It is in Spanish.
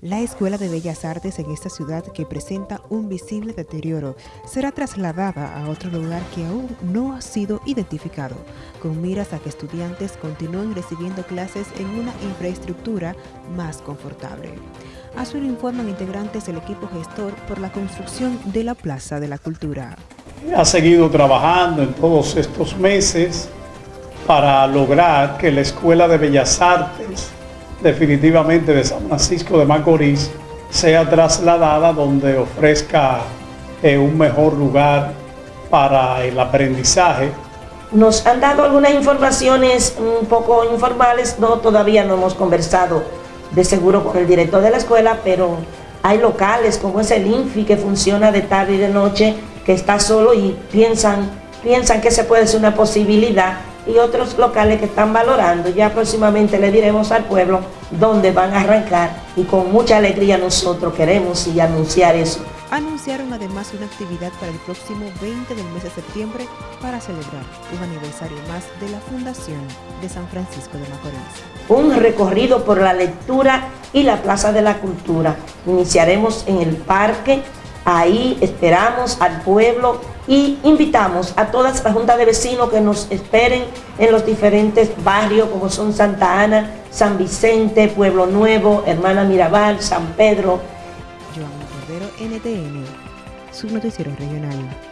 La Escuela de Bellas Artes en esta ciudad, que presenta un visible deterioro, será trasladada a otro lugar que aún no ha sido identificado, con miras a que estudiantes continúen recibiendo clases en una infraestructura más confortable. Así lo informan integrantes del equipo gestor por la construcción de la Plaza de la Cultura. Ha seguido trabajando en todos estos meses para lograr que la Escuela de Bellas Artes definitivamente de San Francisco de Macorís sea trasladada donde ofrezca eh, un mejor lugar para el aprendizaje. Nos han dado algunas informaciones un poco informales, no todavía no hemos conversado de seguro con el director de la escuela, pero hay locales como es el INFI que funciona de tarde y de noche, que está solo y piensan, piensan que se puede ser una posibilidad y otros locales que están valorando. Ya próximamente le diremos al pueblo dónde van a arrancar y con mucha alegría nosotros queremos y anunciar eso. Anunciaron además una actividad para el próximo 20 del mes de septiembre para celebrar un aniversario más de la Fundación de San Francisco de Macorís. Un recorrido por la lectura y la Plaza de la Cultura. Iniciaremos en el parque Ahí esperamos al pueblo y invitamos a toda la junta de vecinos que nos esperen en los diferentes barrios como son Santa Ana, San Vicente, Pueblo Nuevo, Hermana Mirabal, San Pedro. Joan Cordero, NTN, su regional.